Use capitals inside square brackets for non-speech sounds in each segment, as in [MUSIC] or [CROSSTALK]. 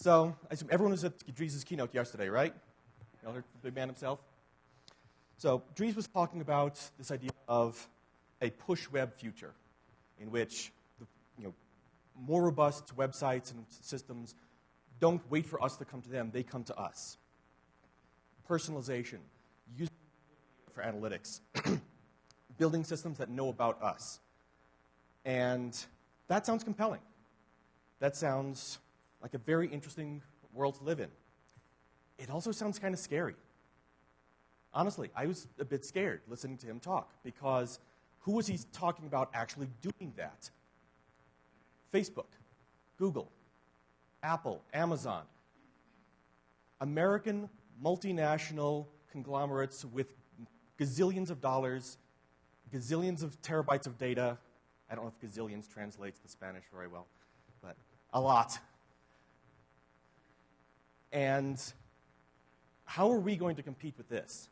So, I assume everyone was at Dries' keynote yesterday, right? You all heard the big man himself? So, Dries was talking about this idea of a push web future in which the, you know, more robust websites and systems don't wait for us to come to them, they come to us. Personalization, using for analytics, [CLEARS THROAT] building systems that know about us. And that sounds compelling. That sounds like a very interesting world to live in. It also sounds kind of scary. Honestly, I was a bit scared listening to him talk because who was he talking about actually doing that? Facebook, Google, Apple, Amazon. American multinational conglomerates with gazillions of dollars, gazillions of terabytes of data. I don't know if gazillions translates to Spanish very well, but a lot. And how are we going to compete with this?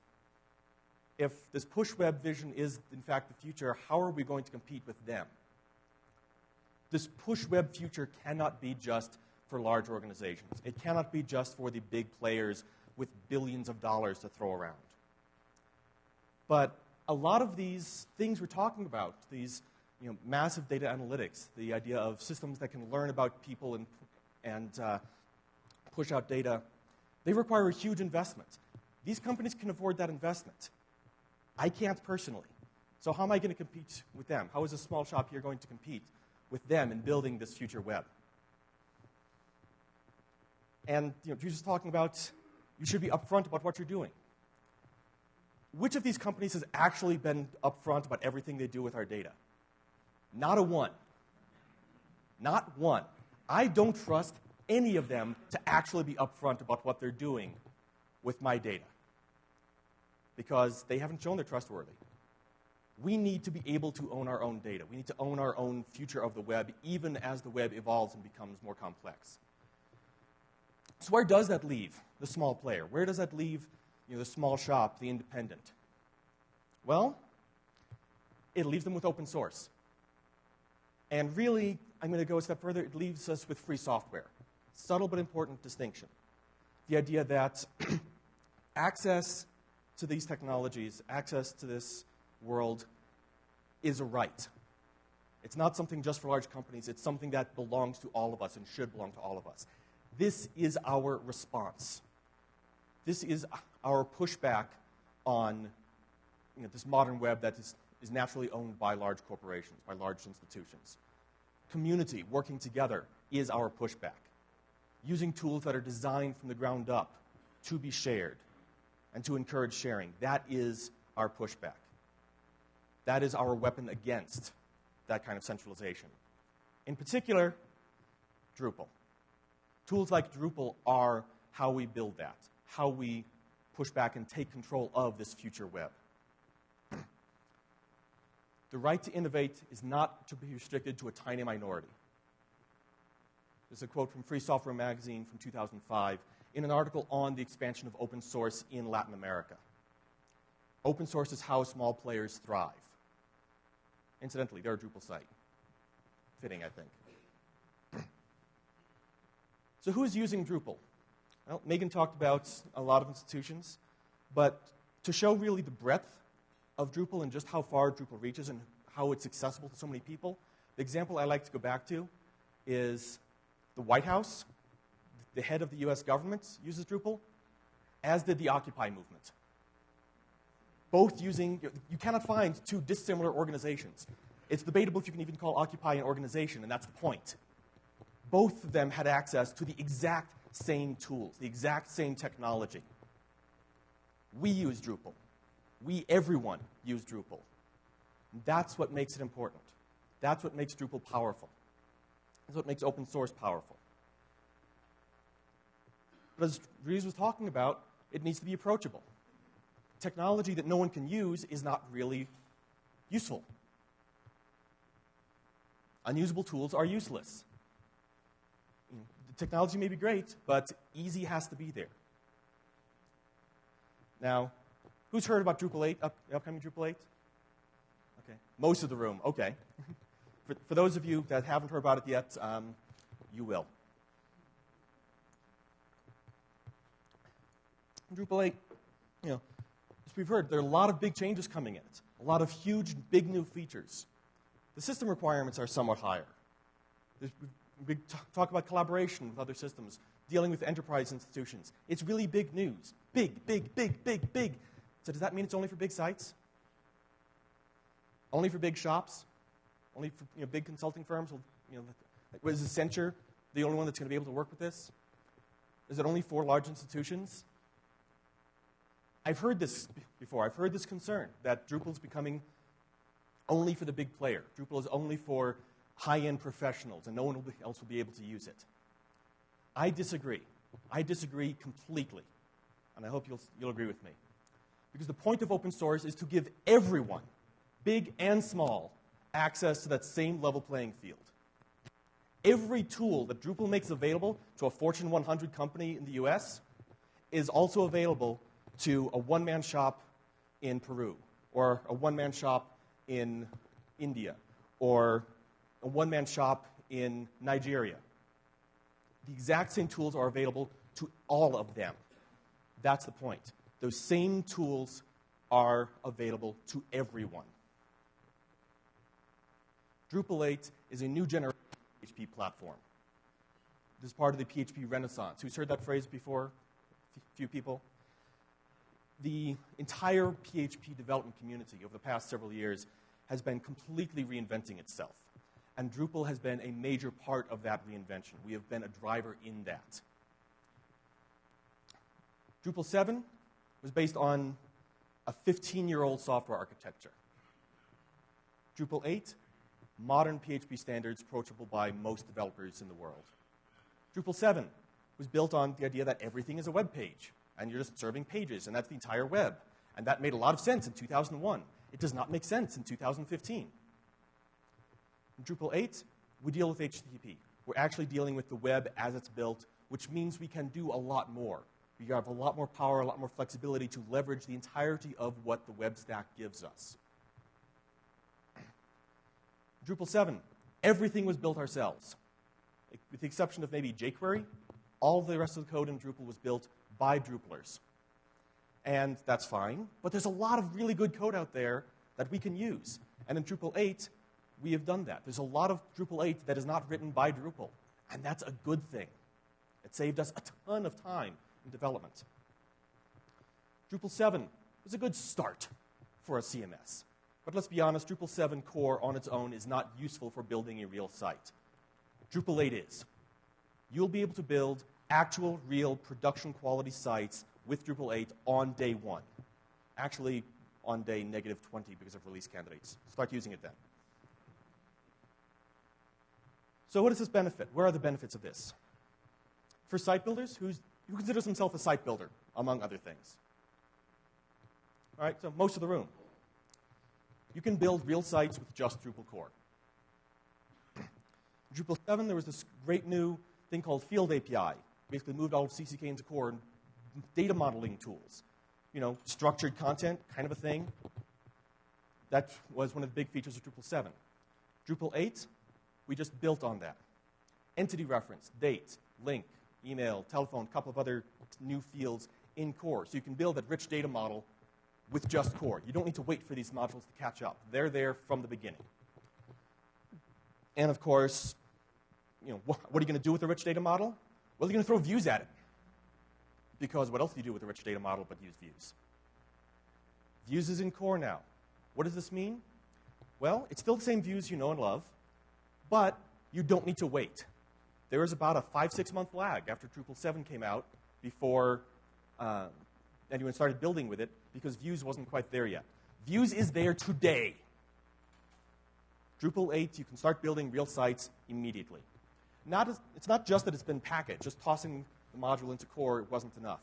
If this push web vision is, in fact, the future, how are we going to compete with them? This push web future cannot be just for large organizations. It cannot be just for the big players with billions of dollars to throw around. But a lot of these things we're talking about, these you know, massive data analytics, the idea of systems that can learn about people and, and uh, push out data, they require a huge investment. These companies can afford that investment. I can't personally. So, how am I going to compete with them? How is a small shop here going to compete with them in building this future web? And you know, Jesus talking about you should be upfront about what you're doing. Which of these companies has actually been upfront about everything they do with our data? Not a one. Not one. I don't trust any of them to actually be upfront about what they're doing with my data because they haven't shown they're trustworthy. We need to be able to own our own data. We need to own our own future of the web, even as the web evolves and becomes more complex. So, where does that leave the small player? Where does that leave you know, the small shop, the independent? Well, it leaves them with open source. And really, I'm going to go a step further, it leaves us with free software. Subtle but important distinction. The idea that [CLEARS THROAT] access to these technologies, access to this world, is a right. It's not something just for large companies, it's something that belongs to all of us and should belong to all of us. This is our response. This is our pushback on you know, this modern web that is, is naturally owned by large corporations, by large institutions. Community working together is our pushback. Using tools that are designed from the ground up to be shared and to encourage sharing. That is our pushback. That is our weapon against that kind of centralization. In particular, Drupal. Tools like Drupal are how we build that, how we push back and take control of this future web. [CLEARS THROAT] The right to innovate is not to be restricted to a tiny minority. There's a quote from Free Software Magazine from 2005 in an article on the expansion of open source in Latin America. Open source is how small players thrive. Incidentally, they're a Drupal site. Fitting, I think. [CLEARS THROAT] So, who's using Drupal? Well, Megan talked about a lot of institutions, but to show really the breadth of Drupal and just how far Drupal reaches and how it's accessible to so many people, the example I like to go back to is the White House, the head of the US government, uses Drupal, as did the Occupy movement. Both using, you cannot find two dissimilar organizations. It's debatable if you can even call Occupy an organization, and that's the point both of them had access to the exact same tools, the exact same technology. We use Drupal. We, everyone, use Drupal. That's what makes it important. That's what makes Drupal powerful. That's what makes open source powerful. But as Dries was talking about, it needs to be approachable. Technology that no one can use is not really useful. Unusable tools are useless The technology may be great, but easy has to be there. Now, who's heard about Drupal 8, up, upcoming Drupal 8? Okay, most of the room, okay. [LAUGHS] for, for those of you that haven't heard about it yet, um, you will. Drupal 8, you know, as we've heard, there are a lot of big changes coming in it, a lot of huge, big new features. The system requirements are somewhat higher. There's, we talk about collaboration with other systems, dealing with enterprise institutions. It's really big news. Big, big, big, big, big. So does that mean it's only for big sites? Only for big shops? Only for you know, big consulting firms? You know, is Accenture the only one that's going to be able to work with this? Is it only for large institutions? I've heard this before. I've heard this concern that Drupal is becoming only for the big player. Drupal is only for high end professionals, and no one else will be able to use it. I disagree. I disagree completely. And I hope you'll, you'll agree with me. Because the point of open source is to give everyone, big and small, access to that same level playing field. Every tool that Drupal makes available to a Fortune 100 company in the US is also available to a one man shop in Peru, or a one man shop in India, or a one man shop in Nigeria. The exact same tools are available to all of them. That's the point. Those same tools are available to everyone. Drupal 8 is a new generation PHP platform. This is part of the PHP renaissance. Who's heard that phrase before? A few people? The entire PHP development community over the past several years has been completely reinventing itself. And Drupal has been a major part of that reinvention. We have been a driver in that. Drupal 7 was based on a 15 year old software architecture. Drupal 8, modern PHP standards approachable by most developers in the world. Drupal 7 was built on the idea that everything is a web page, and you're just serving pages, and that's the entire web. And that made a lot of sense in 2001. It does not make sense in 2015. In Drupal 8, we deal with HTTP. We're actually dealing with the web as it's built, which means we can do a lot more. We have a lot more power, a lot more flexibility to leverage the entirety of what the web stack gives us. Drupal 7, everything was built ourselves. With the exception of maybe jQuery, all the rest of the code in Drupal was built by Drupalers. And that's fine, but there's a lot of really good code out there that we can use. And in Drupal 8, we have done that. There's a lot of Drupal 8 that is not written by Drupal, and that's a good thing. It saved us a ton of time in development. Drupal 7 was a good start for a CMS. But let's be honest, Drupal 7 core on its own is not useful for building a real site. Drupal 8 is. You'll be able to build actual, real, production quality sites with Drupal 8 on day one. Actually, on day negative 20 because of release candidates. Start using it then. So, what does this benefit? Where are the benefits of this? For site builders, who considers himself a site builder, among other things? All right, so most of the room. You can build real sites with just Drupal core. Drupal 7, there was this great new thing called Field API. Basically, moved all of CCK into core and data modeling tools. You know, structured content, kind of a thing. That was one of the big features of Drupal 7. Drupal 8, we just built on that. Entity reference, date, link, email, telephone, a couple of other new fields in core. So you can build that rich data model with just core. You don't need to wait for these modules to catch up. They're there from the beginning. And of course, you know, what are you going to do with a rich data model? Well, you're going to throw views at it. Because what else do you do with a rich data model but use views? Views is in core now. What does this mean? Well, it's still the same views you know and love, but you don't need to wait. There was about a five, six month lag after Drupal 7 came out before uh, anyone started building with it because Views wasn't quite there yet. Views is there today. Drupal 8, you can start building real sites immediately. Not as, it's not just that it's been packaged, just tossing the module into core wasn't enough.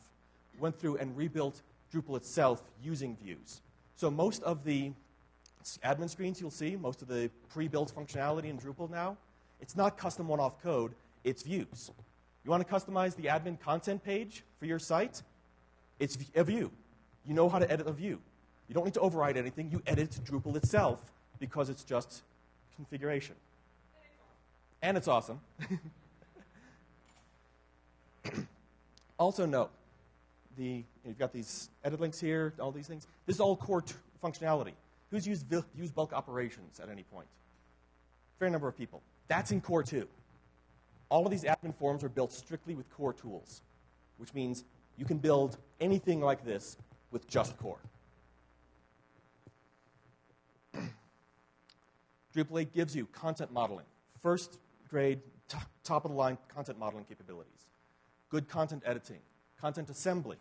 Went through and rebuilt Drupal itself using Views. So most of the admin screens you'll see, most of the pre-built functionality in Drupal now, it's not custom one-off code, it's views. You want to customize the admin content page for your site? It's a view. You know how to edit a view. You don't need to override anything. You edit Drupal itself because it's just configuration. And it's awesome. [LAUGHS] also note, the, you've got these edit links here, all these things. This is all core functionality. Who's used, used bulk operations at any point? Fair number of people. That's in core 2. All of these admin forms are built strictly with core tools, which means you can build anything like this with just core. [CLEARS THROAT] Drupal 8 gives you content modeling, first grade, top of the line content modeling capabilities, good content editing, content assembly,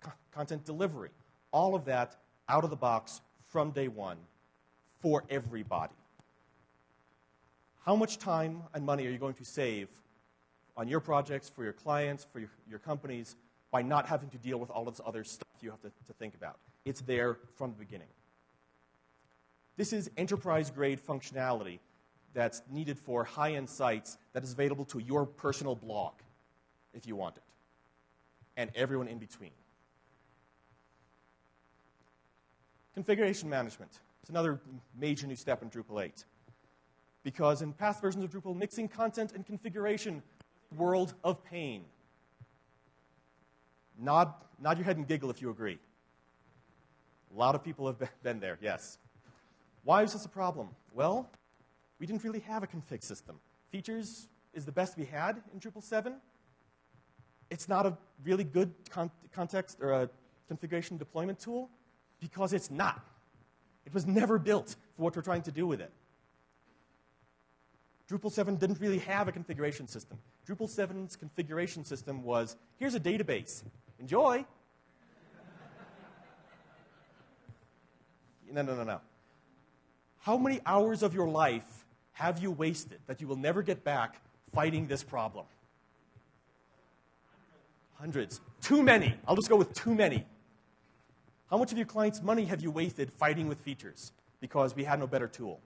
co- content delivery, all of that out of the box from day one for everybody. How much time and money are you going to save on your projects, for your clients, for your, your companies, by not having to deal with all of this other stuff you have to, to think about? It's there from the beginning. This is enterprise grade functionality that's needed for high end sites that is available to your personal blog if you want it, and everyone in between. Configuration management. It's another major new step in Drupal 8. Because in past versions of Drupal, mixing content and configuration, world of pain. Nod, nod your head and giggle if you agree. A lot of people have [LAUGHS] been there, yes. Why is this a problem? Well, we didn't really have a config system. Features is the best we had in Drupal 7. It's not a really good con- context or a configuration deployment tool because it's not. It was never built for what we're trying to do with it. Drupal 7 didn't really have a configuration system. Drupal 7's configuration system was here's a database. Enjoy. no, no, no, no. How many hours of your life have you wasted that you will never get back fighting this problem? Hundreds. Too many. I'll just go with too many. How much of your client's money have you wasted fighting with features because we had no better tool?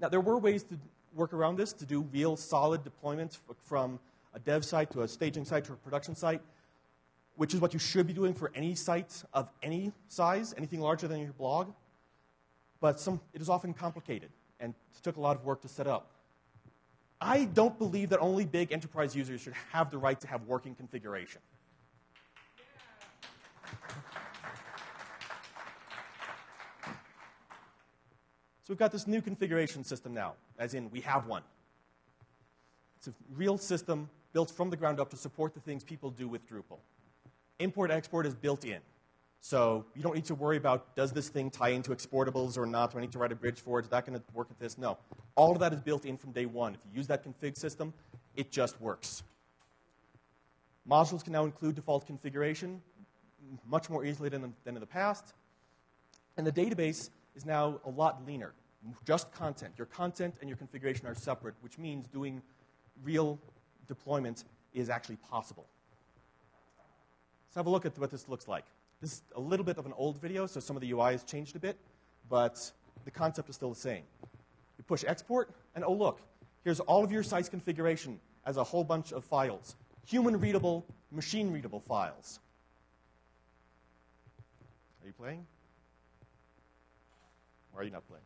Now, there were ways to work around this to do real solid deployments from a dev site to a staging site to a production site, which is what you should be doing for any site of any size, anything larger than your blog but some, it is often complicated and took a lot of work to set up. I don't believe that only big enterprise users should have the right to have working configuration. So we've got this new configuration system now, as in we have one. It's a real system built from the ground up to support the things people do with Drupal. Import export is built in. So you don't need to worry about does this thing tie into exportables or not? Do I need to write a bridge for it? Is that going to work with this? No. All of that is built in from day one. If you use that config system, it just works. Modules can now include default configuration much more easily than, than in the past. And the database is now a lot leaner. Just content. Your content and your configuration are separate, which means doing real deployment is actually possible. Let's have a look at what this looks like. This is a little bit of an old video, so some of the UI has changed a bit, but the concept is still the same. You push export, and oh, look, here's all of your site's configuration as a whole bunch of files human readable, machine readable files. Are you playing? Or are you not playing?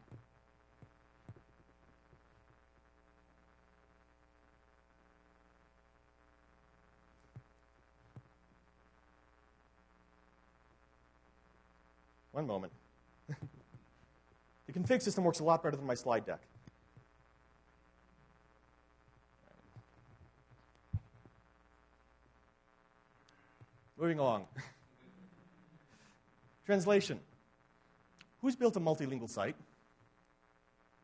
One moment. the config system works a lot better than my slide deck. Moving along. Translation. Who's built a multilingual site?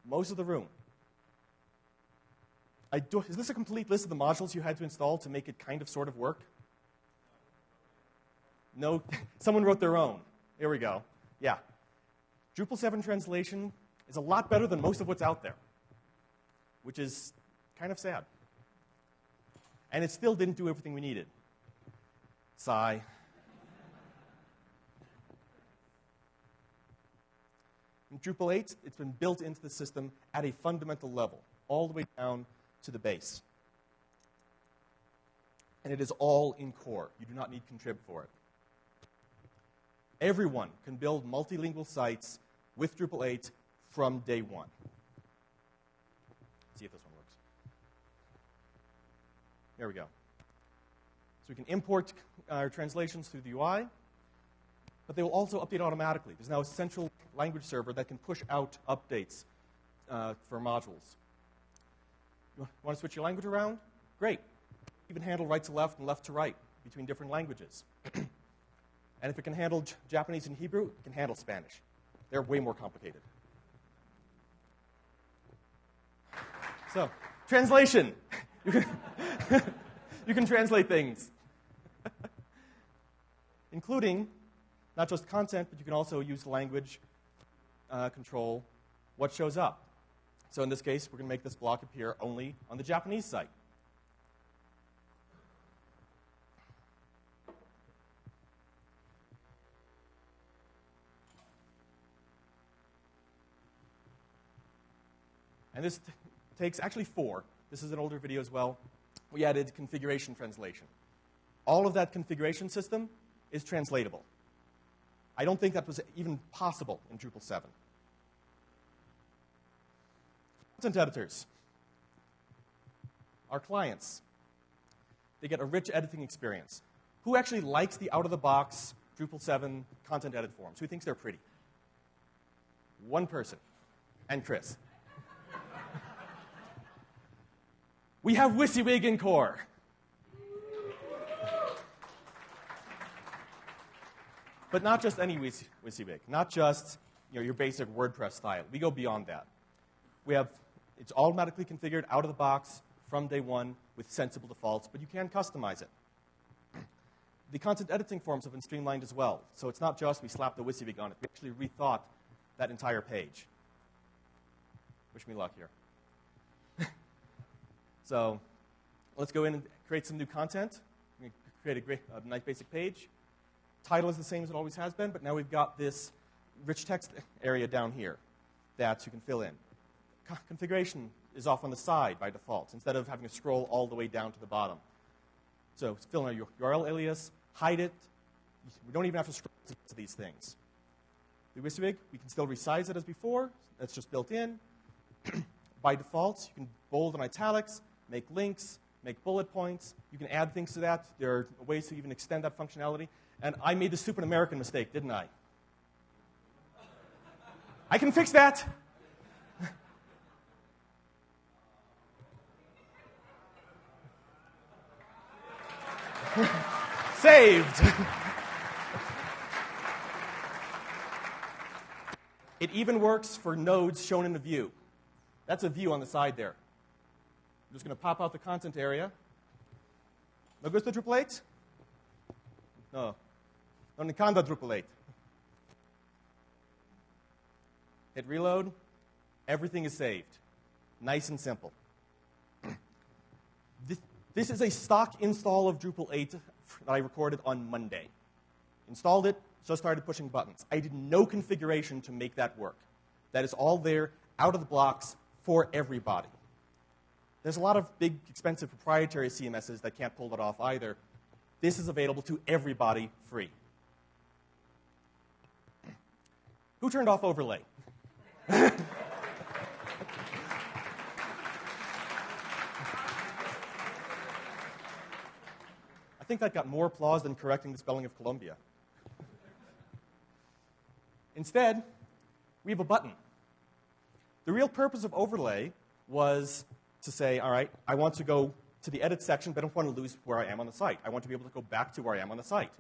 Most of the room. Do, is this a complete list of the modules you had to install to make it kind of sort of work? No, [LAUGHS] someone wrote their own. Here we go. Yeah. Drupal 7 translation is a lot better than most of what's out there, which is kind of sad. And it still didn't do everything we needed. Sigh. In Drupal 8, it's been built into the system at a fundamental level, all the way down to the base. And it is all in core. You do not need contrib for it. Everyone can build multilingual sites with Drupal 8 from day one. Let's see if this one works. There we go. So we can import our translations through the UI, but they will also update automatically. There's now a central language server that can push out updates uh, for modules. You want to switch your language around? Great. Even handle right to left and left to right between different languages. [CLEARS THROAT] and if it can handle Japanese and Hebrew, it can handle Spanish. They're way more complicated. So, translation. [LAUGHS] You can, [LAUGHS] you can translate things, [LAUGHS] including not just content, but you can also use language uh, control what shows up. So in this case, we're going to make this block appear only on the Japanese site. And this takes actually four. This is an older video as well. We added configuration translation. All of that configuration system is translatable. I don't think that was even possible in Drupal 7. Content editors. Our clients. They get a rich editing experience. Who actually likes the out of the box Drupal 7 content edit forms? Who thinks they're pretty? One person. And Chris. We have WYSIWYG in core. But not just any WYSIWYG, not just you know, your basic WordPress style. We go beyond that. We have it's automatically configured out of the box from day one with sensible defaults, but you can customize it. The content editing forms have been streamlined as well. So it's not just we slap the WYSIWYG on it. We actually rethought that entire page. Wish me luck here. So let's go in and create some new content. i'm Create a, great, a nice basic page. Title is the same as it always has been, but now we've got this rich text area down here that you can fill in. Co- configuration is off on the side by default, instead of having to scroll all the way down to the bottom. So fill in our URL alias, hide it. We don't even have to scroll to these things. The WYSIWYG, we can still resize it as before. That's just built in. [CLEARS THROAT] by default, you can bold and italics, make links, make bullet points. You can add things to that. There are ways to even extend that functionality. And I made the stupid American mistake, didn't I? I can fix that. [LAUGHS] Saved. [LAUGHS] it even works for nodes shown in a view. That's a view on the side there. I'm just going to pop out the content area. No gusto Drupal 8? No. No Nikanda Drupal 8. Hit reload. Everything is saved. Nice and simple. [CLEARS THROAT] this, this is a stock install of Drupal 8 that I recorded on Monday. Installed it, just started pushing buttons. I did no configuration to make that work. That is all there, out of the blocks, for everybody. There's a lot of big, expensive proprietary CMSs that can't pull that off either. This is available to everybody free. Who turned off overlay? [LAUGHS] I think that got more applause than correcting the spelling of Colombia. Instead, we have a button. The real purpose of overlay was to say, all right, I want to go to the edit section, but I don't want to lose where I am on the site. I want to be able to go back to where I am on the site.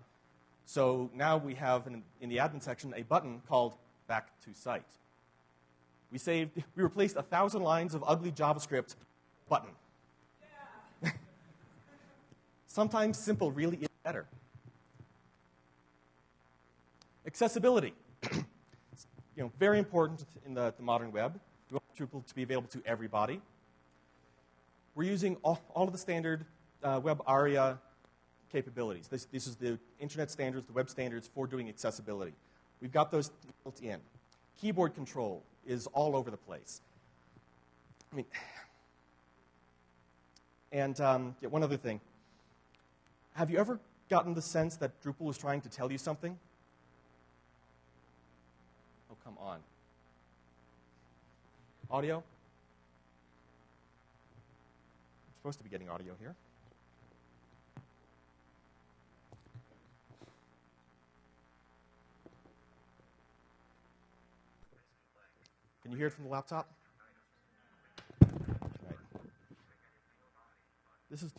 So now we have in, in the admin section a button called back to site. We saved, [LAUGHS] we replaced a thousand lines of ugly JavaScript button. [LAUGHS] Sometimes simple really is better. Accessibility. [CLEARS THROAT] you know, very important in the, the modern web. We want Drupal to be available to everybody. We're using all, all of the standard uh, web ARIA capabilities. This, this is the internet standards, the web standards for doing accessibility. We've got those built in. Keyboard control is all over the place. I mean, and um, yeah, one other thing. Have you ever gotten the sense that Drupal is trying to tell you something? Oh, come on. Audio? supposed to be getting audio here. Can you hear it from the laptop? Right. This is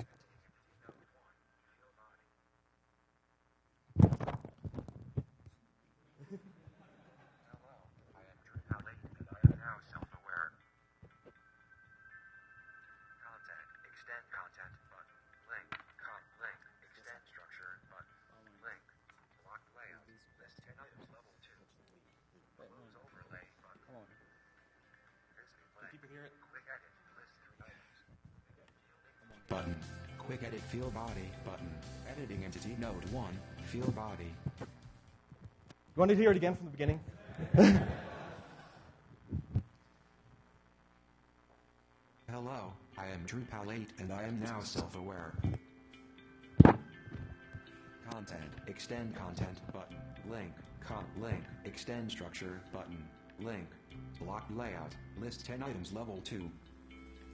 button. Quick edit field body button. Editing entity node 1, field body. You want to hear it again from the beginning? [LAUGHS] Hello, I am Drupal 8 and I am now self-aware. Content, extend content button, link, com, link, extend structure button, link, block layout, list 10 items level 2.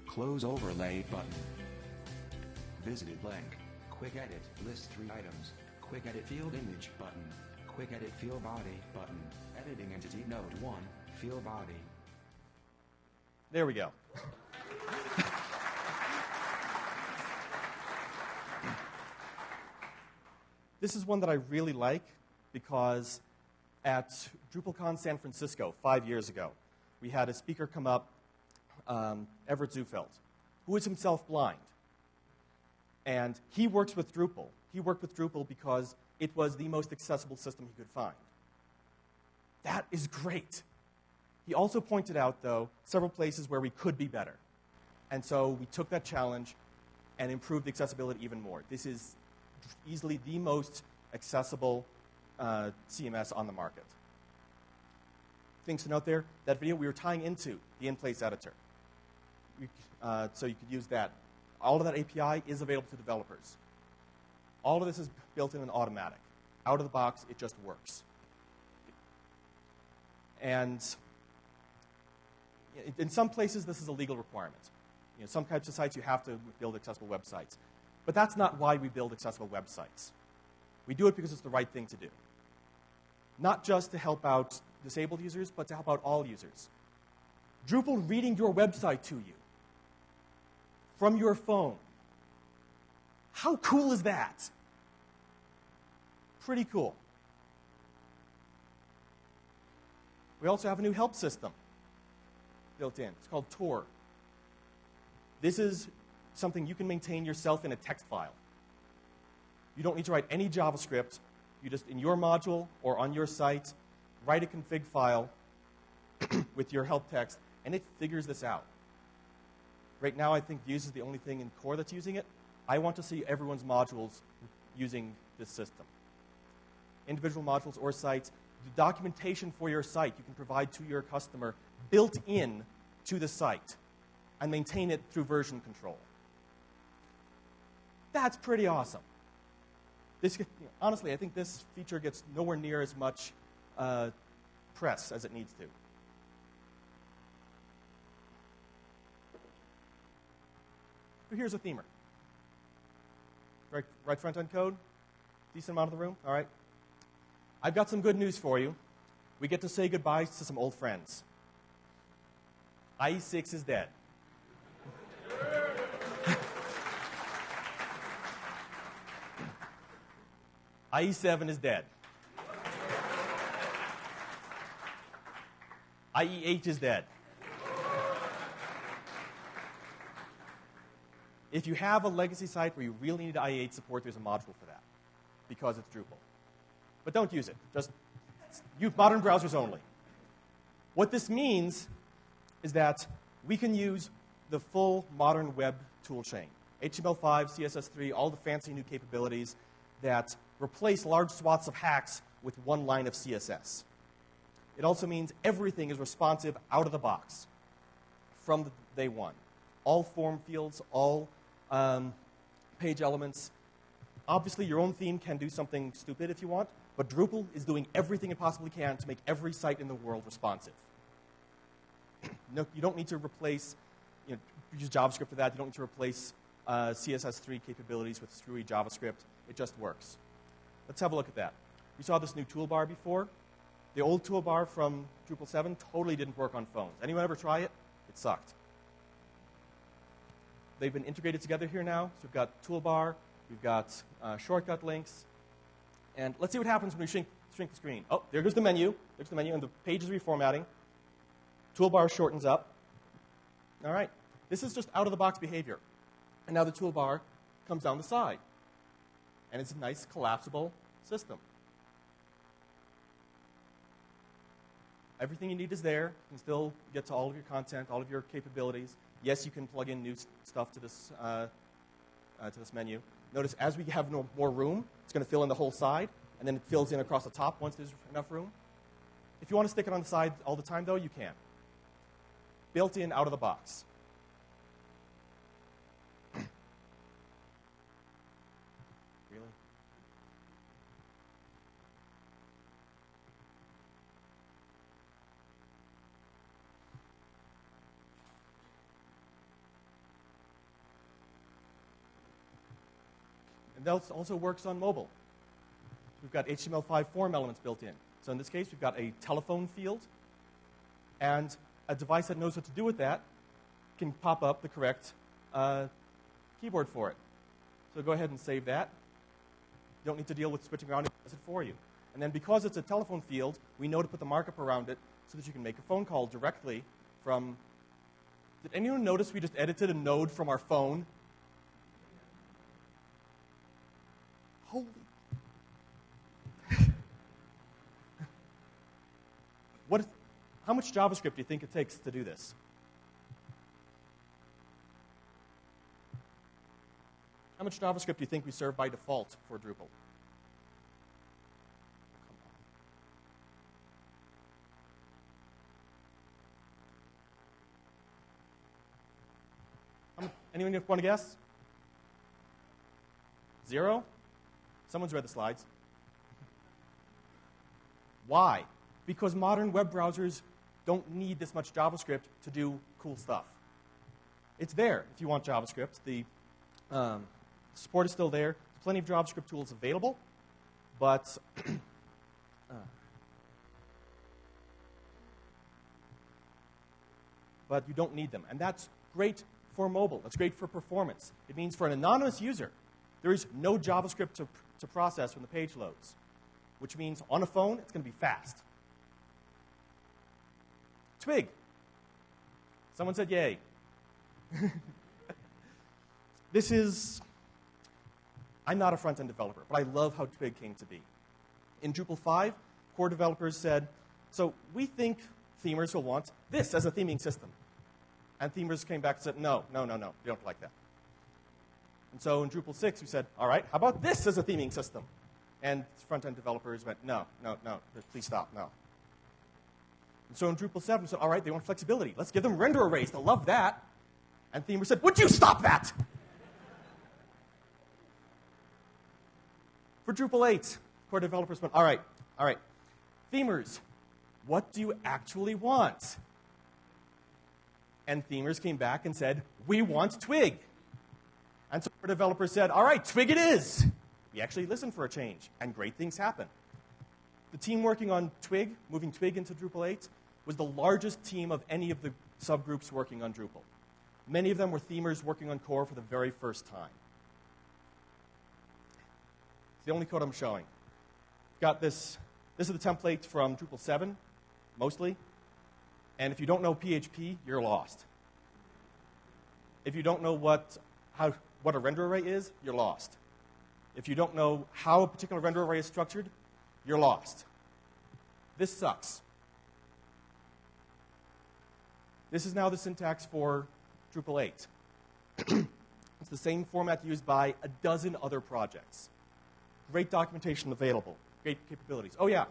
Close overlay button. Visited link, quick edit, list 3 items, quick edit field image button, quick edit field body button, editing entity node 1, field body. There we go. this is one that I really like because at DrupalCon San Francisco five years ago, we had a speaker come up, um, Everett Zufelt, who is himself blind. And he works with Drupal. He worked with Drupal because it was the most accessible system he could find. That is great. He also pointed out, though, several places where we could be better. And so we took that challenge and improved the accessibility even more. This is easily the most accessible uh, CMS on the market. Things to note there that video we were tying into the in place editor. Uh, so you could use that. All of that API is available to developers. All of this is built in and automatic. Out of the box, it just works. And in some places, this is a legal requirement. You know, some types of sites you have to build accessible websites. But that's not why we build accessible websites. We do it because it's the right thing to do. Not just to help out disabled users, but to help out all users. Drupal reading your website to you from your phone. How cool is that? Pretty cool. We also have a new help system built in. It's called Tour. This is something you can maintain yourself in a text file. You don't need to write any JavaScript. You just, in your module or on your site, write a config file [CLEARS THROAT] with your help text, and it figures this out. Right now, I think Views is the only thing in core that's using it. I want to see everyone's modules using this system. Individual modules or sites, the documentation for your site you can provide to your customer built in to the site and maintain it through version control. That's pretty awesome. This, you know, honestly, I think this feature gets nowhere near as much uh, press as it needs to. So here's a themer. Right, right front end code? Decent amount of the room? All right. I've got some good news for you. We get to say goodbye to some old friends. IE6 is dead. [LAUGHS] IE7 is dead. IE8 is dead. If you have a legacy site where you really need IE8 support, there's a module for that because it's Drupal. But don't use it. Just use modern browsers only. What this means is that we can use the full modern web toolchain HTML5, CSS3, all the fancy new capabilities that replace large swaths of hacks with one line of CSS. It also means everything is responsive out of the box from the day one. All form fields, all um, page elements. Obviously, your own theme can do something stupid if you want, but Drupal is doing everything it possibly can to make every site in the world responsive. [CLEARS THROAT] no, you don't need to replace, you know, use JavaScript for that. You don't need to replace uh, CSS3 capabilities with screwy JavaScript. It just works. Let's have a look at that. We saw this new toolbar before. the old toolbar from Drupal 7 totally didn't work on phones. Anyone ever try it? It sucked. They've been integrated together here now. So we've got toolbar, we've got uh, shortcut links, and let's see what happens when we shrink, shrink the screen. Oh, there goes the menu. There's the menu, and the page is reformatting. Toolbar shortens up. All right. This is just out of the box behavior. And now the toolbar comes down the side. And it's a nice collapsible system. Everything you need is there. You can still get to all of your content, all of your capabilities. Yes, you can plug in new stuff to this, uh, uh, to this menu. Notice as we have no more room, it's going to fill in the whole side, and then it fills in across the top once there's enough room. If you want to stick it on the side all the time, though, you can. Built in out of the box. That also works on mobile. We've got HTML5 form elements built in. So in this case, we've got a telephone field, and a device that knows what to do with that can pop up the correct uh, keyboard for it. So go ahead and save that. You don't need to deal with switching around, it does it for you. And then because it's a telephone field, we know to put the markup around it so that you can make a phone call directly from. Did anyone notice we just edited a node from our phone? Holy. [LAUGHS] what is, how much JavaScript do you think it takes to do this? How much JavaScript do you think we serve by default for Drupal? Anyone want to guess? Zero? Someone's read the slides. Why? Because modern web browsers don't need this much JavaScript to do cool stuff. It's there if you want JavaScript. The um, support is still there. There's plenty of JavaScript tools available, but [CLEARS THROAT] uh, but you don't need them, and that's great for mobile. That's great for performance. It means for an anonymous user, there is no JavaScript to, to process when the page loads, which means on a phone it's going to be fast. Twig. Someone said yay. [LAUGHS] this is, I'm not a front end developer, but I love how Twig came to be. In Drupal 5, core developers said, so we think themers will want this as a theming system. And themers came back and said, no, no, no, no, we don't like that. And so in Drupal 6, we said, all right, how about this as a theming system? And front end developers went, no, no, no, please stop, no. And so in Drupal 7, we said, all right, they want flexibility. Let's give them render arrays. They'll love that. And Themers said, would you stop that? For Drupal 8, core developers went, all right, all right, Themers, what do you actually want? And Themers came back and said, we want Twig. And so our developers said, all right, Twig it is. We actually listened for a change, and great things happen. The team working on Twig, moving Twig into Drupal 8, was the largest team of any of the subgroups working on Drupal. Many of them were themers working on core for the very first time. It's the only code I'm showing. Got this. This is the template from Drupal 7, mostly. And if you don't know PHP, you're lost. If you don't know what, how, what a render array is, you're lost. If you don't know how a particular render array is structured, you're lost. This sucks. This is now the syntax for Drupal 8. [CLEARS THROAT] it's the same format used by a dozen other projects. Great documentation available, great capabilities. Oh, yeah,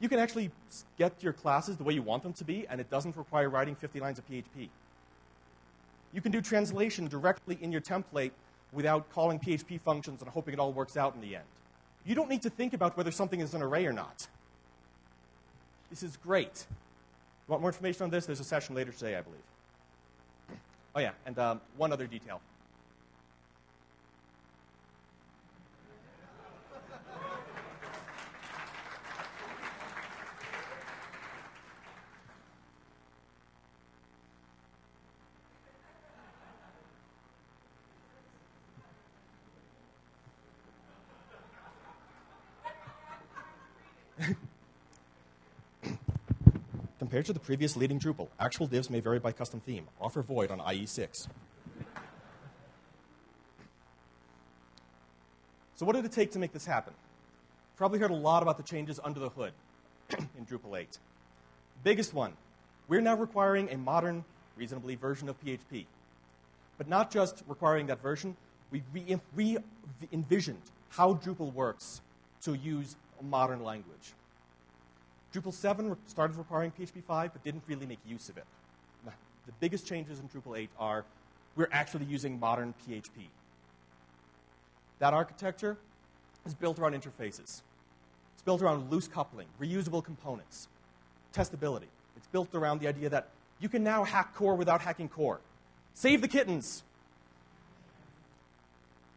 you can actually get your classes the way you want them to be, and it doesn't require writing 50 lines of PHP. You can do translation directly in your template without calling PHP functions and hoping it all works out in the end. You don't need to think about whether something is an array or not. This is great. Want more information on this? There's a session later today, I believe. Oh, yeah, and um, one other detail. Compared to the previous leading Drupal, actual divs may vary by custom theme. Offer void on IE6. So, what did it take to make this happen? Probably heard a lot about the changes under the hood [CLEARS THROAT] in Drupal 8. Biggest one we're now requiring a modern, reasonably version of PHP. But not just requiring that version, we re, re envisioned how Drupal works to use a modern language. Drupal 7 started requiring PHP 5, but didn't really make use of it. The biggest changes in Drupal 8 are we're actually using modern PHP. That architecture is built around interfaces. It's built around loose coupling, reusable components, testability. It's built around the idea that you can now hack core without hacking core. Save the kittens!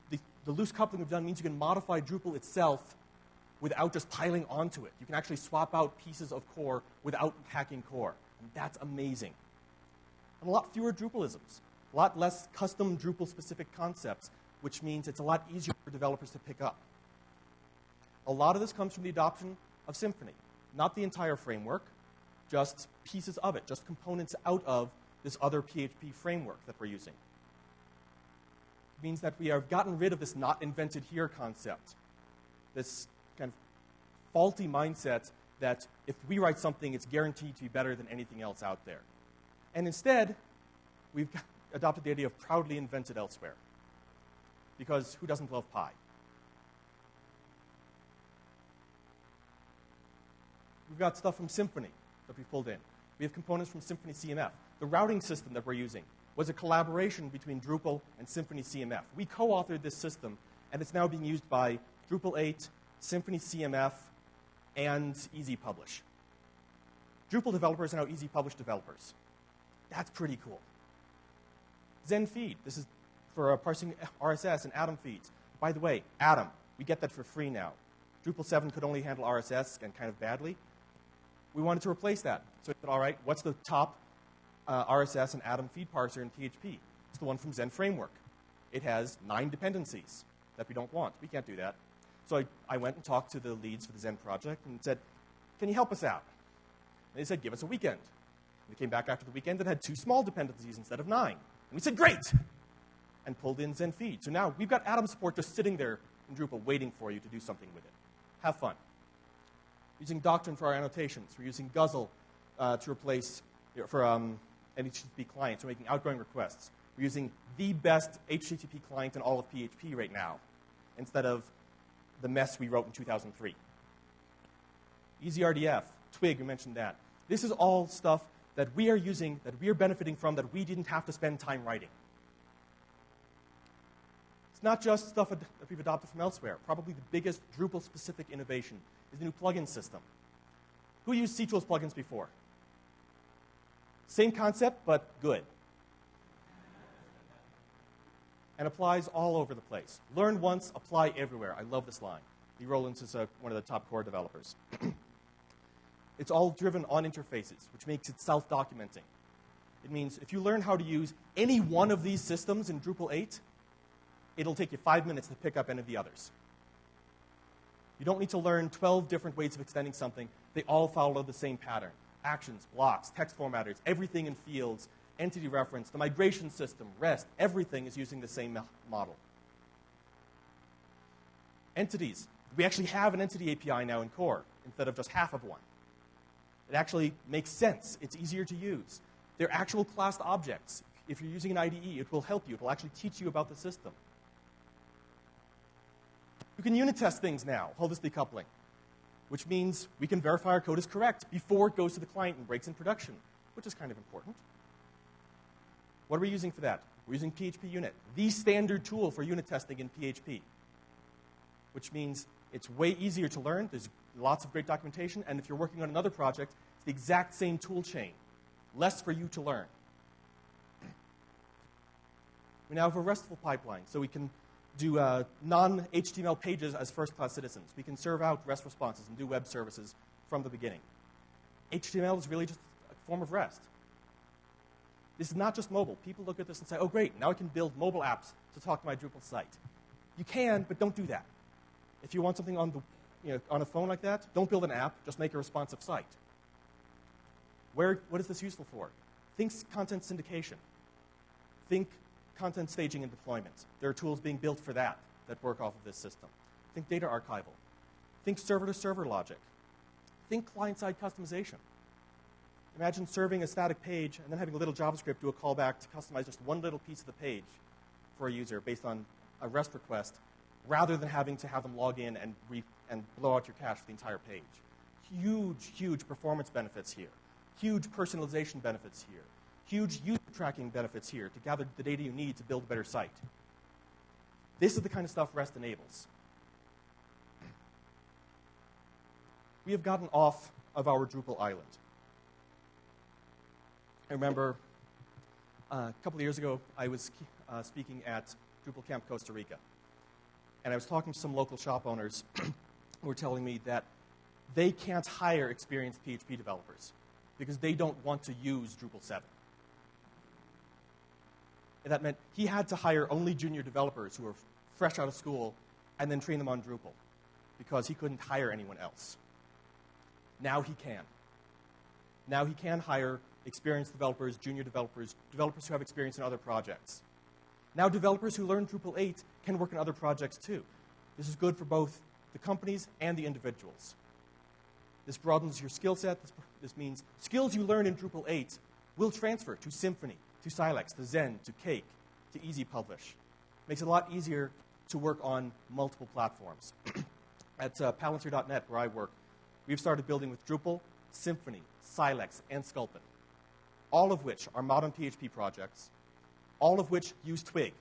The, the loose coupling we've done means you can modify Drupal itself without just piling onto it. You can actually swap out pieces of core without hacking core. And that's amazing. And a lot fewer Drupalisms, a lot less custom Drupal specific concepts, which means it's a lot easier for developers to pick up. A lot of this comes from the adoption of Symfony, not the entire framework, just pieces of it, just components out of this other PHP framework that we're using. It means that we have gotten rid of this not invented here concept, this faulty mindset that if we write something, it's guaranteed to be better than anything else out there. And instead, we've adopted the idea of proudly invented elsewhere because who doesn't love pie? We've got stuff from Symfony that we've pulled in. We have components from Symfony CMF. The routing system that we're using was a collaboration between Drupal and Symfony CMF. We co authored this system, and it's now being used by Drupal 8, Symfony CMF, and eZ Publish. Drupal developers are now eZ Publish developers. That's pretty cool. Zend Feed, This is for parsing RSS and Atom feeds. By the way, Atom, we get that for free now. Drupal 7 could only handle RSS and kind of badly. We wanted to replace that. So we said, all right, what's the top uh, RSS and Atom feed parser in PHP? It's the one from Zend Framework. It has nine dependencies that we don't want. We can't do that. So I, I went and talked to the leads for the Zend project and said, can you help us out? And they said, give us a weekend. And they came back after the weekend and had two small dependencies instead of nine. And we said, great! And pulled in Zend Feed. So now we've got Atom support just sitting there in Drupal waiting for you to do something with it. Have fun using Doctrine for our annotations. We're using Guzzle uh, to replace you know, for um, HTTP client. We're making outgoing requests. We're using the best HTTP client in all of PHP right now, instead of the mess we wrote in 2003. EasyRDF, Twig, we mentioned that. This is all stuff that we are using, that we are benefiting from, that we didn't have to spend time writing. It's not just stuff that we've adopted from elsewhere. Probably the biggest Drupal specific innovation is the new plugin system. Who used ctools plugins before? Same concept, but good. And applies all over the place. Learn once, apply everywhere. I love this line. Lee Rowlands is a, one of the top core developers. [CLEARS THROAT] it's all driven on interfaces, which makes it self documenting. It means if you learn how to use any one of these systems in Drupal 8, it'll take you five minutes to pick up any of the others. You don't need to learn 12 different ways of extending something. They all follow the same pattern actions, blocks, text formatters, everything in fields, entity reference, the migration system, REST, everything is using the same model. Entities. We actually have an entity API now in core instead of just half of one. It actually makes sense. It's easier to use. They're actual classed objects. If you're using an IDE, it will help you. It will actually teach you about the system. You can unit test things now, holistic coupling, which means we can verify our code is correct before it goes to the client and breaks in production, which is kind of important. What are we using for that? We're using PHP Unit, the standard tool for unit testing in PHP, which means it's way easier to learn. There's lots of great documentation, and if you're working on another project, it's the exact same tool chain, less for you to learn. [CLEARS THROAT] We now have a RESTful pipeline, so we can do uh, non HTML pages as first class citizens. We can serve out REST responses and do web services from the beginning. HTML is really just a form of REST. This is not just mobile. People look at this and say, oh, great, now I can build mobile apps to talk to my Drupal site. You can, but don't do that. If you want something on the you know, on a phone like that, don't build an app, just make a responsive site. Where, what is this useful for? Think content syndication. Think content staging and deployment. There are tools being built for that that work off of this system. Think data archival. Think server to server logic. Think client side customization. Imagine serving a static page and then having a little JavaScript do a callback to customize just one little piece of the page for a user based on a REST request rather than having to have them log in and, re- and blow out your cache for the entire page. Huge, huge performance benefits here. Huge personalization benefits here. Huge user tracking benefits here to gather the data you need to build a better site. This is the kind of stuff REST enables. We have gotten off of our Drupal island. I remember uh, a couple of years ago, I was uh, speaking at Drupal Camp Costa Rica. And I was talking to some local shop owners [CLEARS THROAT] who were telling me that they can't hire experienced PHP developers because they don't want to use Drupal 7. And that meant he had to hire only junior developers who were fresh out of school and then train them on Drupal because he couldn't hire anyone else. Now he can. Now he can hire experienced developers, junior developers, developers who have experience in other projects. Now developers who learn Drupal 8 can work in other projects too. This is good for both the companies and the individuals. This broadens your skill set. This, this, means skills you learn in Drupal 8 will transfer to Symfony, to Silex, to Zend, to Cake, to eZ Publish. Makes it a lot easier to work on multiple platforms. [CLEARS THROAT] At uh, Palantir.net, where I work, we've started building with Drupal, Symfony, Silex, and Sculpin, all of which are modern PHP projects, all of which use Twig.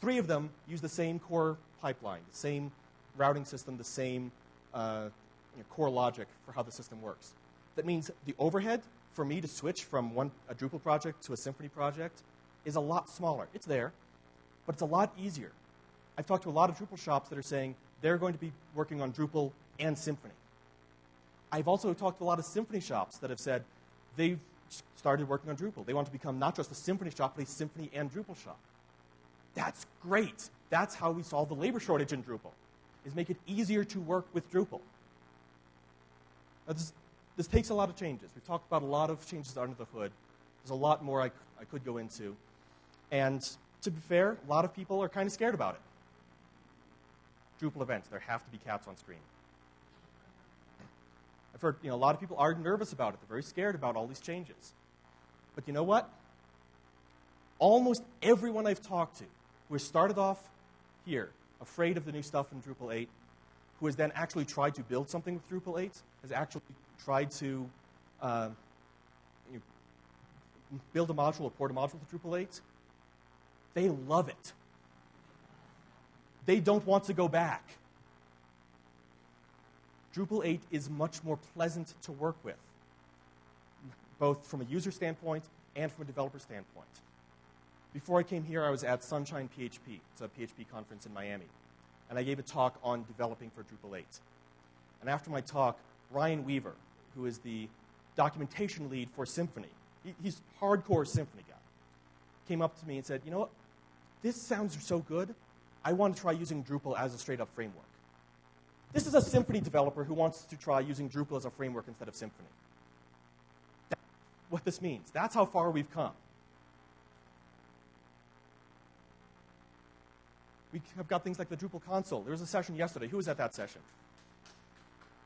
Three of them use the same core pipeline, the same routing system, the same uh, you know, core logic for how the system works. That means the overhead for me to switch from one, a Drupal project to a Symfony project is a lot smaller. It's there, but it's a lot easier. I've talked to a lot of Drupal shops that are saying they're going to be working on Drupal and Symfony. I've also talked to a lot of Symfony shops that have said they've started working on Drupal. They want to become not just a Symfony shop, but a Symfony and Drupal shop. That's great. That's how we solve the labor shortage in Drupal, is make it easier to work with Drupal. Now, this, this takes a lot of changes. We've talked about a lot of changes under the hood. There's a lot more I, I could go into. And to be fair, a lot of people are kind of scared about it. Drupal events, there have to be cats on screen. I've heard you know, a lot of people are nervous about it. They're very scared about all these changes. But you know what? Almost everyone I've talked to who has started off here, afraid of the new stuff in Drupal 8, who has then actually tried to build something with Drupal 8, has actually tried to uh, you know, build a module or port a module to Drupal 8, they love it. They don't want to go back. Drupal 8 is much more pleasant to work with, both from a user standpoint and from a developer standpoint. Before I came here, I was at Sunshine PHP. It's a PHP conference in Miami. And I gave a talk on developing for Drupal 8. And after my talk, Ryan Weaver, who is the documentation lead for Symfony, he, he's hardcore Symfony guy, came up to me and said, You know what? This sounds so good. I want to try using Drupal as a straight up framework. This is a Symfony developer who wants to try using Drupal as a framework instead of Symfony. That's what this means. That's how far we've come. We have got things like the Drupal console. There was a session yesterday. Who was at that session?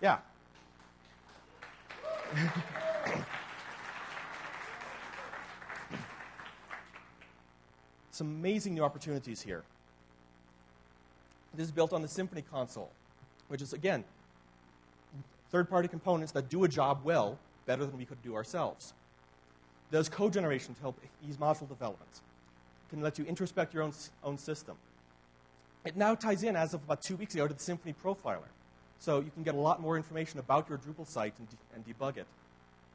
Yeah. Some amazing new opportunities here. This is built on the Symfony console which is, again, third party components that do a job well better than we could do ourselves. There's code generation to help ease module development. Can let you introspect your own, own system. It now ties in, as of about two weeks ago, to the Symfony Profiler. So you can get a lot more information about your Drupal site and, de- and debug it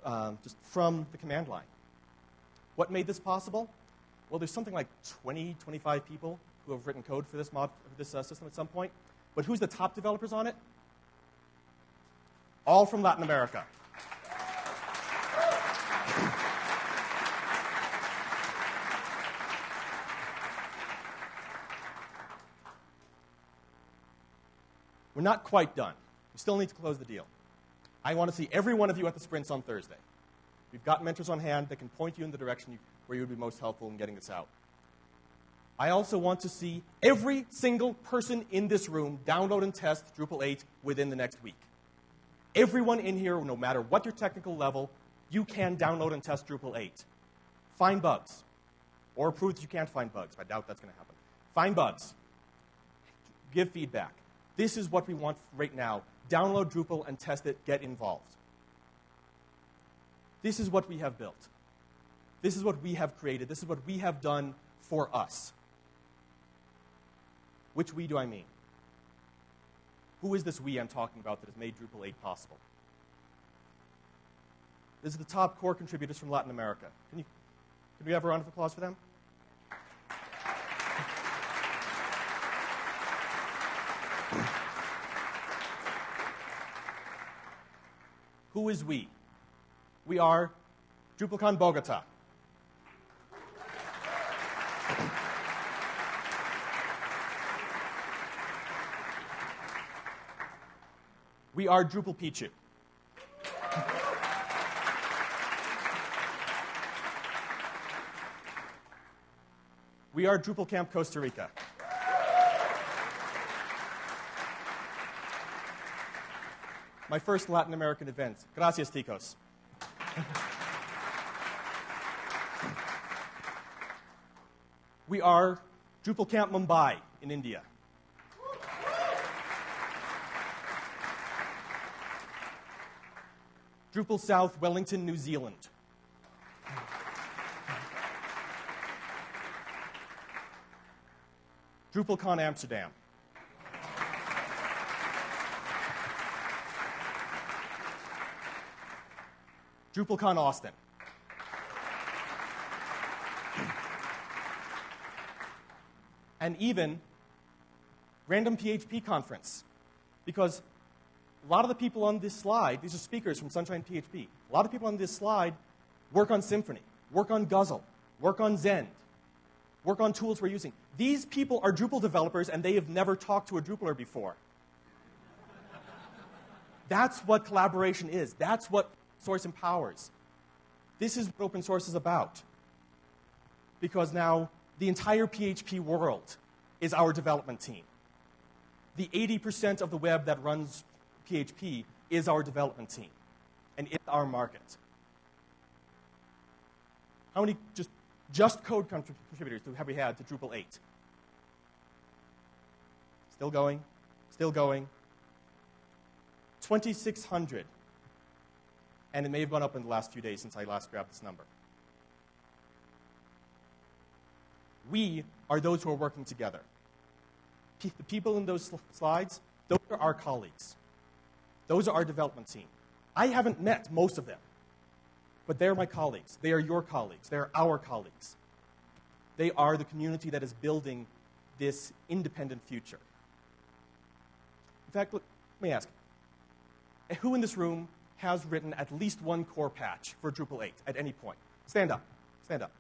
um, just from the command line. What made this possible? Well, there's something like 20, 25 people who have written code for this, mod, for this uh, system at some point. But who's the top developers on it? All from Latin America. We're not quite done. We still need to close the deal. I want to see every one of you at the sprints on Thursday. We've got mentors on hand that can point you in the direction you, where you would be most helpful in getting this out. I also want to see every single person in this room download and test Drupal 8 within the next week. Everyone in here, no matter what your technical level, you can download and test Drupal 8. Find bugs. Or prove that you can't find bugs. I doubt that's going to happen. Find bugs. Give feedback. This is what we want right now. Download Drupal and test it. Get involved. This is what we have built. This is what we have created. This is what we have done for us. Which we do I mean? Who is this we I'm talking about that has made Drupal 8 possible? This is the top core contributors from Latin America. Can, you, can we have a round of applause for them? Who is we? We are DrupalCon Bogota. We are Drupal Picchu. We are Drupal Camp Costa Rica. My first Latin American event. Gracias, ticos. we are Drupal Camp Mumbai in India. Drupal South, Wellington, New Zealand. DrupalCon Amsterdam. DrupalCon Austin. And even Random PHP Conference. Because a lot of the people on this slide, these are speakers from Sunshine PHP, a lot of people on this slide work on Symfony, work on Guzzle, work on Zend, work on tools we're using. These people are Drupal developers and they have never talked to a Drupaler before. That's what collaboration is. That's what source empowers. This is what open source is about. Because now the entire PHP world is our development team. The 80% of the web that runs PHP is our development team and it's our market. How many just, just code contributors have we had to Drupal 8? Still going, still going. 2,600. And it may have gone up in the last few days since I last grabbed this number. We are those who are working together. the people in those slides, those are our colleagues. Those are our development team. I haven't met most of them, but they're my colleagues. They are your colleagues. They're our colleagues. They are the community that is building this independent future. In fact, let me ask who in this room has written at least one core patch for Drupal 8 at any point? Stand up. Stand up.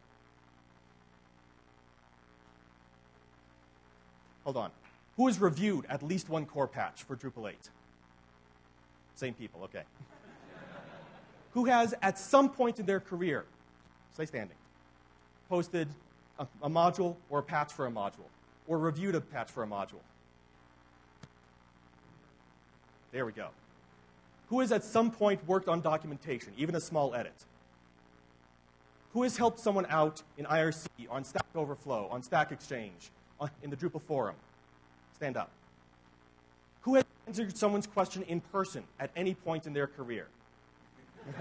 Hold on. Who has reviewed at least one core patch for Drupal 8? Same people, okay. Who has, at some point in their career, stay standing, posted a, a module or a patch for a module, or reviewed a patch for a module? There we go. Who has at some point worked on documentation, even a small edit? Who has helped someone out in IRC, on Stack Overflow, on Stack Exchange, on, in the Drupal forum? Stand up. Answered someone's question in person at any point in their career? [LAUGHS]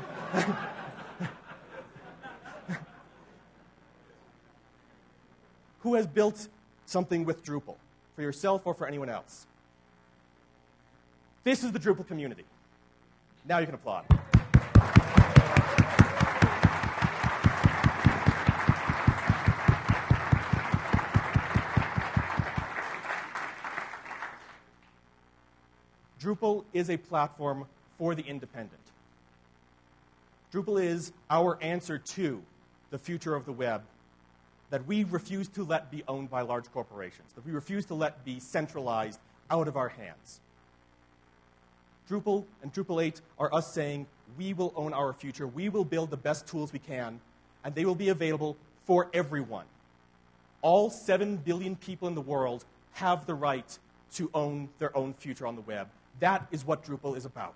Who has built something with Drupal for yourself or for anyone else? This is the Drupal community. Now you can applaud. Drupal is a platform for the independent. Drupal is our answer to the future of the web that we refuse to let be owned by large corporations, that we refuse to let be centralized out of our hands. Drupal and Drupal 8 are us saying, we will own our future, we will build the best tools we can, and they will be available for everyone. All 7 billion people in the world have the right to own their own future on the web. That is what Drupal is about.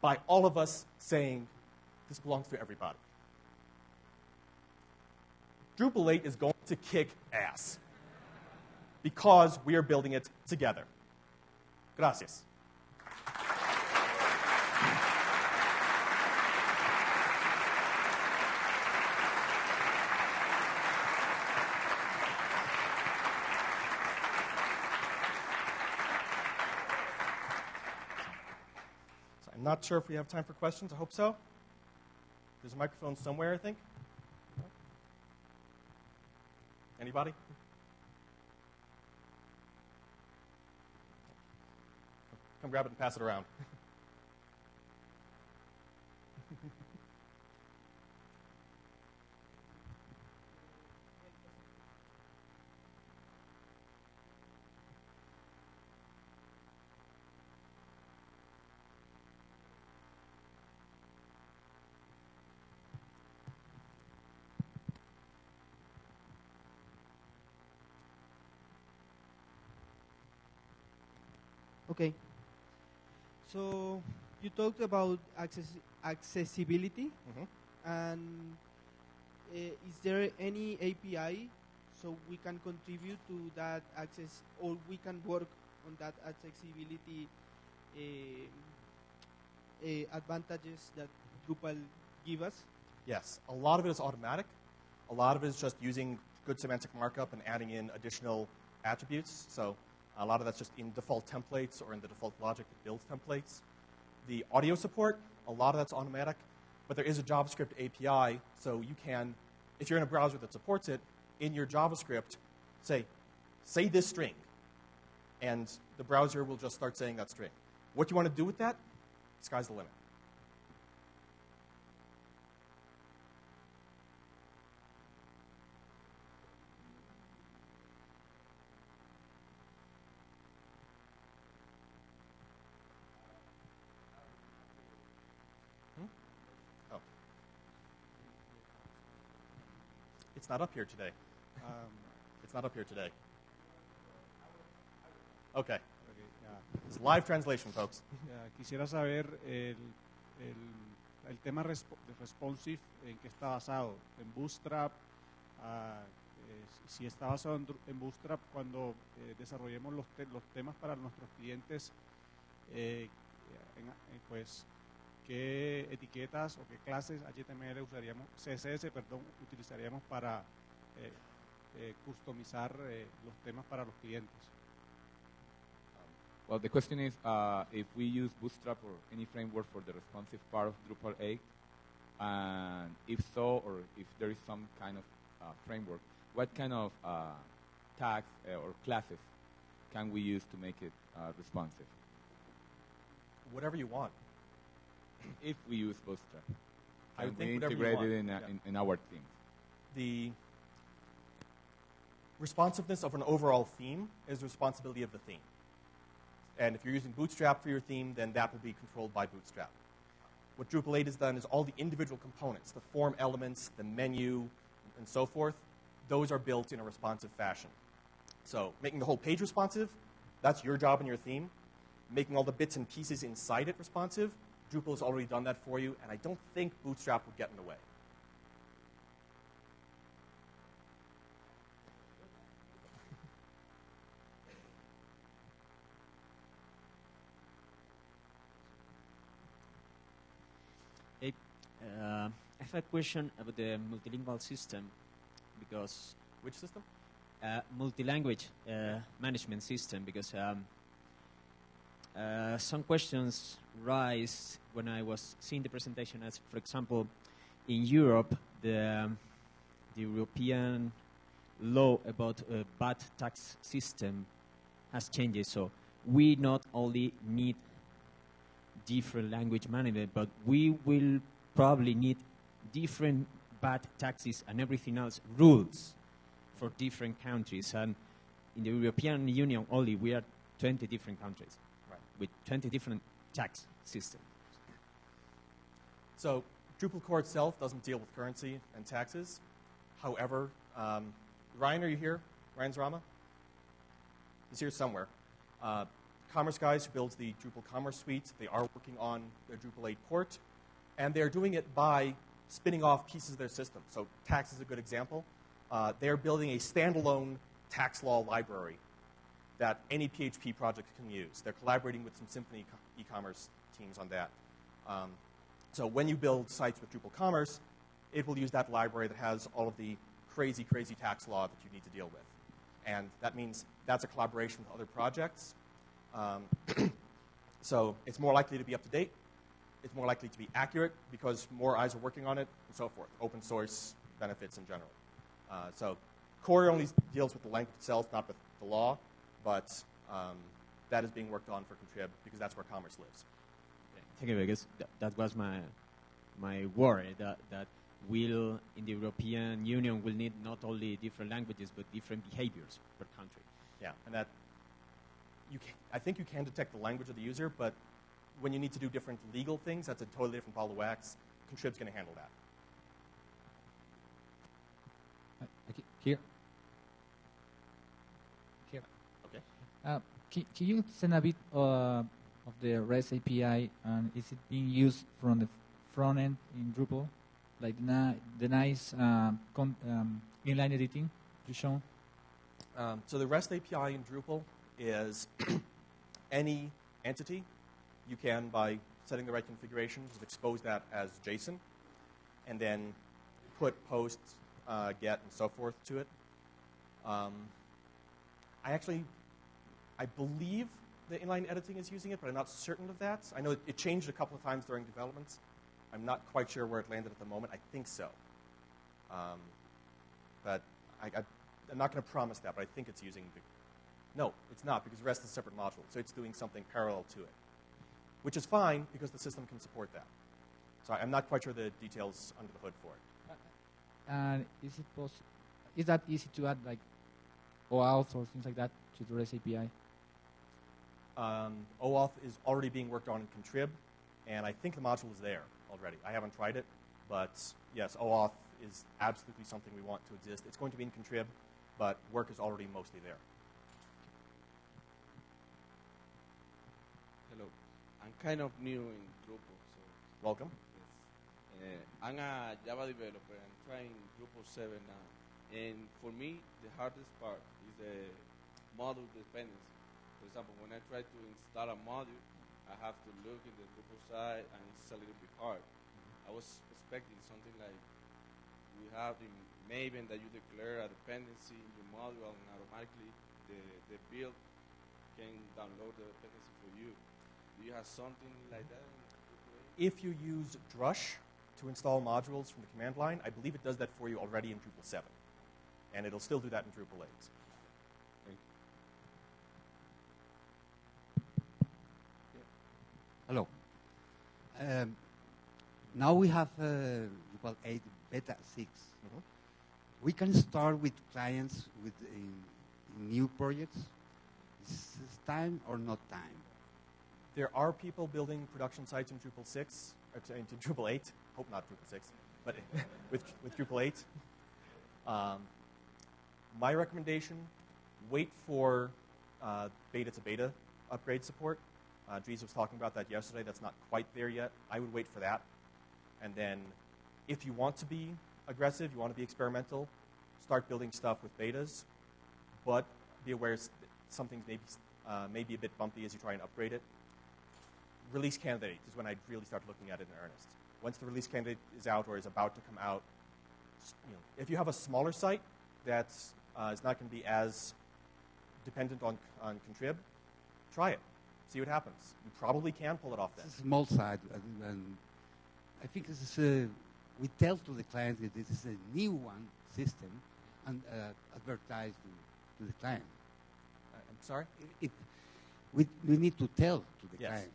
By all of us saying, this belongs to everybody. Drupal 8 is going to kick ass because we are building it together. Gracias. Not sure if we have time for questions. I hope so. There's a microphone somewhere, I think. Anybody? Come grab it and pass it around. [LAUGHS] So you talked about access accessibility, Mhm. and uh, is there any API so we can contribute to that access, or we can work on that accessibility uh, uh, advantages that Drupal give us? Yes, a lot of it is automatic. A lot of it is just using good semantic markup and adding in additional attributes. So a lot of that's just in default templates or in the default logic that builds templates. The audio support, a lot of that's automatic, but there is a JavaScript API, so you can, if you're in a browser that supports it, in your JavaScript, say, say this string, and the browser will just start saying that string. What you want to do with that, sky's the limit. Not up here today. Um, It's not up here today. Okay. It's live translation, folks. Quisiera saber el, el, el tema respo- de responsive en qué está basado. En Bootstrap, eh, si está basado en, Bootstrap cuando eh, desarrollemos los, te- los temas para nuestros clientes, eh, en- pues qué etiquetas o qué clases HTML usaríamos, CSS, perdón, utilizaríamos para eh, eh, customizar eh, los temas para los clientes. Well, the question is uh, if we use Bootstrap or any framework for the responsive part of Drupal 8, and if so, or if there is some kind of uh, framework, what kind of uh, tags uh, or classes can we use to make it uh, responsive Whatever you want. If we use Bootstrap? I we think whatever integrate it in, Yeah. in, in our theme? The responsiveness of an overall theme is the responsibility of the theme. And if you're using Bootstrap for your theme, then that will be controlled by Bootstrap. What Drupal 8 has done is all the individual components, the form elements, the menu, and so forth, those are built in a responsive fashion. So making the whole page responsive, that's your job in your theme. Making all the bits and pieces inside it responsive, Drupal has already done that for you, and I don't think Bootstrap would get in the way. [LAUGHS] Hey, uh, I have a question about the multilingual system because Which system? uh, multi-language uh, management system because um, uh, some questions rise when I was seeing the presentation as, for example, in Europe, the, um, the European law about uh, VAT tax system has changed. So we not only need different language management, but we will probably need different VAT taxes and everything else rules for different countries. And in the European Union only, we are 20 different countries. With 20 different tax systems. So Drupal core itself doesn't deal with currency and taxes. However, um, Ryan, are you here? Ryan Szrama? He's here somewhere. Uh, Commerce Guys, who builds the Drupal Commerce Suite, they are working on their Drupal 8 port, and they're doing it by spinning off pieces of their system. So tax is a good example. Uh, they're building a standalone tax law library that any PHP project can use. They're collaborating with some Symfony e-commerce teams on that. Um, so when you build sites with Drupal Commerce, it will use that library that has all of the crazy, crazy tax law that you need to deal with. And that means that's a collaboration with other projects. Um, [CLEARS THROAT] so it's more likely to be up to date. It's more likely to be accurate because more eyes are working on it, and so forth. Open source benefits in general. Uh, so core only deals with the language itself, not with the law, but um, that is being worked on for Contrib because that's where commerce lives. Thank you, because th- that was my my worry that that will in the European Union will need not only different languages but different behaviors per country. Yeah, and that you can, I think you can detect the language of the user, but when you need to do different legal things, that's a totally different ball of wax. Contrib's going to handle that. Uh, okay, Here. Here. Okay. Uh, can, can you send a bit uh, of the REST API and is it being used from the front end in Drupal? Like the, the nice um, um, inline editing you shown? Um, so the REST API in Drupal is [COUGHS] any entity you can, by setting the right configuration, just expose that as JSON, and then put post, uh, get, and so forth to it. Um, I actually, I believe the inline editing is using it, but I'm not certain of that. I know it, it changed a couple of times during development. I'm not quite sure where it landed at the moment. I think so. Um, but I, I'm not going to promise that, but I think it's using the. No, it's not because REST is a separate module, so it's doing something parallel to it, which is fine because the system can support that. So I'm not quite sure the details under the hood for it. And is it poss- is that easy to add like OAuth or things like that to the REST API? Um, OAuth is already being worked on in Contrib, and I think the module is there already. I haven't tried it, but yes, OAuth is absolutely something we want to exist. It's going to be in Contrib, but work is already mostly there. Hello. I'm kind of new in Drupal, so Welcome. yes. Uh, I'm a Java developer. I'm trying Drupal 7 now. And for me, the hardest part is the module dependency. For example, when I try to install a module, I have to look in the Drupal side, and it's a little bit hard. I was expecting something like we have in Maven that you declare a dependency in your module, and automatically the, the build can download the dependency for you. Do you have something like that? If you use Drush to install modules from the command line, I believe it does that for you already in Drupal 7. And it'll still do that in Drupal 8. Hello. Um, now we have uh, Drupal 8 Beta 6. Mhm. We can start with clients with in, in new projects. Is this time or not time? There are people building production sites in Drupal 6, or t- in Drupal 8. Hope not Drupal 6, but [LAUGHS] with, with Drupal 8. Um, my recommendation wait for uh, beta to beta upgrade support. Uh, Dries was talking about that yesterday. That's not quite there yet. I would wait for that. And then, if you want to be aggressive, you want to be experimental, start building stuff with betas, but be aware some things may be, uh, may be a bit bumpy as you try and upgrade it release candidate is when I really start looking at it in earnest. Once the release candidate is out or is about to come out, you know, if you have a smaller site that uh, is not going to be as dependent on, on Contrib, try it. See what happens. You probably can pull it off then. It's a small side, and, and I think this is a, we tell to the client that this is a new one system, and uh, advertise to, to the client. Uh, I'm sorry? If, we, we need to tell to the Yes. client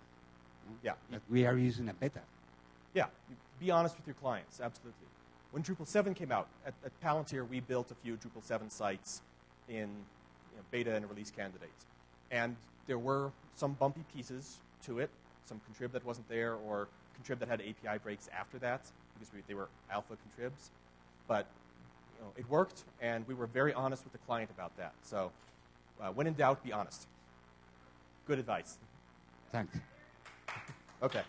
no, Yeah. that we are using a beta. Yeah, be honest with your clients, absolutely. When Drupal 7 came out, at, at Palantir, we built a few Drupal 7 sites in you know, beta and release candidates. And there were some bumpy pieces to it, some contrib that wasn't there or contrib that had API breaks after that because we, they were alpha contribs. But you know, it worked, and we were very honest with the client about that. So uh, when in doubt, be honest. Good advice. Thanks. Okay.